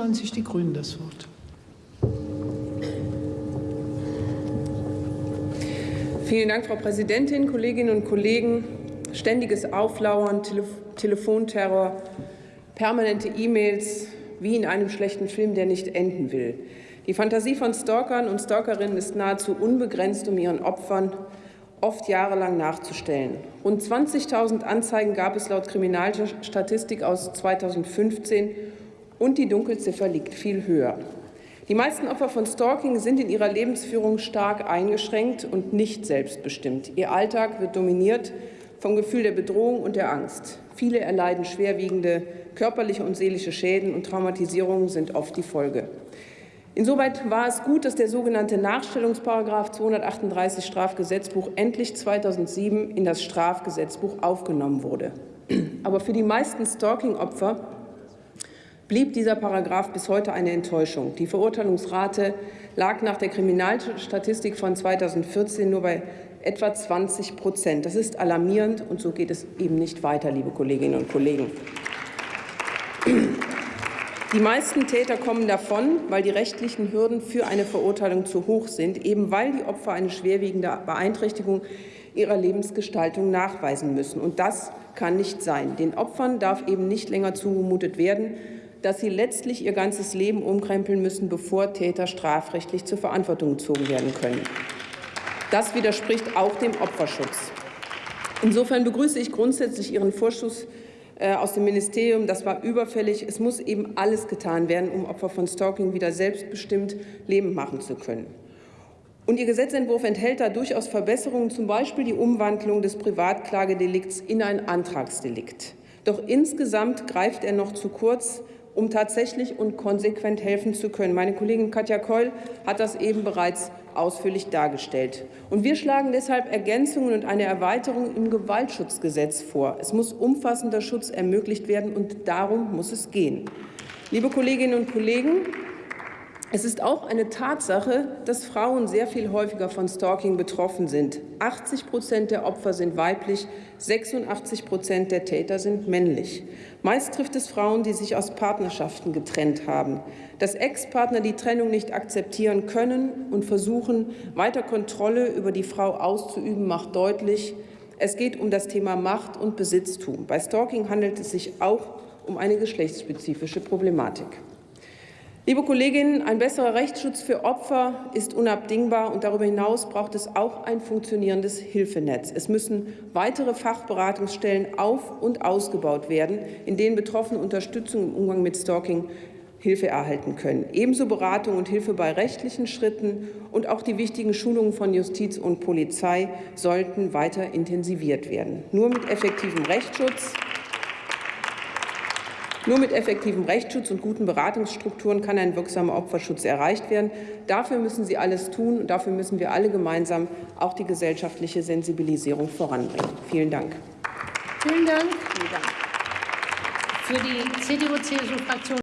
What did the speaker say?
25 die Grünen das Wort. Vielen Dank, Frau Präsidentin, Kolleginnen und Kollegen. Ständiges Auflauern, Telef Telefonterror, permanente E-Mails, wie in einem schlechten Film, der nicht enden will. Die Fantasie von Stalkern und Stalkerinnen ist nahezu unbegrenzt, um ihren Opfern oft jahrelang nachzustellen. Rund 20.000 Anzeigen gab es laut Kriminalstatistik aus 2015 und die Dunkelziffer liegt viel höher. Die meisten Opfer von Stalking sind in ihrer Lebensführung stark eingeschränkt und nicht selbstbestimmt. Ihr Alltag wird dominiert vom Gefühl der Bedrohung und der Angst. Viele erleiden schwerwiegende körperliche und seelische Schäden und Traumatisierungen sind oft die Folge. Insoweit war es gut, dass der sogenannte Nachstellungsparagraf 238 Strafgesetzbuch endlich 2007 in das Strafgesetzbuch aufgenommen wurde. Aber für die meisten Stalking-Opfer blieb dieser Paragraph bis heute eine Enttäuschung. Die Verurteilungsrate lag nach der Kriminalstatistik von 2014 nur bei etwa 20 Prozent. Das ist alarmierend, und so geht es eben nicht weiter, liebe Kolleginnen und Kollegen. Die meisten Täter kommen davon, weil die rechtlichen Hürden für eine Verurteilung zu hoch sind, eben weil die Opfer eine schwerwiegende Beeinträchtigung ihrer Lebensgestaltung nachweisen müssen. Und das kann nicht sein. Den Opfern darf eben nicht länger zugemutet werden, dass sie letztlich ihr ganzes Leben umkrempeln müssen, bevor Täter strafrechtlich zur Verantwortung gezogen werden können. Das widerspricht auch dem Opferschutz. Insofern begrüße ich grundsätzlich Ihren Vorschuss äh, aus dem Ministerium. Das war überfällig. Es muss eben alles getan werden, um Opfer von Stalking wieder selbstbestimmt Leben machen zu können. Und Ihr Gesetzentwurf enthält da durchaus Verbesserungen, zum Beispiel die Umwandlung des Privatklagedelikts in ein Antragsdelikt. Doch insgesamt greift er noch zu kurz, um tatsächlich und konsequent helfen zu können. Meine Kollegin Katja Keul hat das eben bereits ausführlich dargestellt. Und wir schlagen deshalb Ergänzungen und eine Erweiterung im Gewaltschutzgesetz vor. Es muss umfassender Schutz ermöglicht werden, und darum muss es gehen. Liebe Kolleginnen und Kollegen, es ist auch eine Tatsache, dass Frauen sehr viel häufiger von Stalking betroffen sind. 80 Prozent der Opfer sind weiblich, 86 Prozent der Täter sind männlich. Meist trifft es Frauen, die sich aus Partnerschaften getrennt haben. Dass Ex-Partner die Trennung nicht akzeptieren können und versuchen, weiter Kontrolle über die Frau auszuüben, macht deutlich, es geht um das Thema Macht und Besitztum. Bei Stalking handelt es sich auch um eine geschlechtsspezifische Problematik. Liebe Kolleginnen, ein besserer Rechtsschutz für Opfer ist unabdingbar, und darüber hinaus braucht es auch ein funktionierendes Hilfenetz. Es müssen weitere Fachberatungsstellen auf- und ausgebaut werden, in denen Betroffene Unterstützung im Umgang mit Stalking Hilfe erhalten können. Ebenso Beratung und Hilfe bei rechtlichen Schritten und auch die wichtigen Schulungen von Justiz und Polizei sollten weiter intensiviert werden. Nur mit effektivem Rechtsschutz nur mit effektivem Rechtsschutz und guten Beratungsstrukturen kann ein wirksamer Opferschutz erreicht werden. Dafür müssen Sie alles tun, und dafür müssen wir alle gemeinsam auch die gesellschaftliche Sensibilisierung voranbringen. Vielen Dank. Vielen Dank. Für die CDU-CSU-Fraktion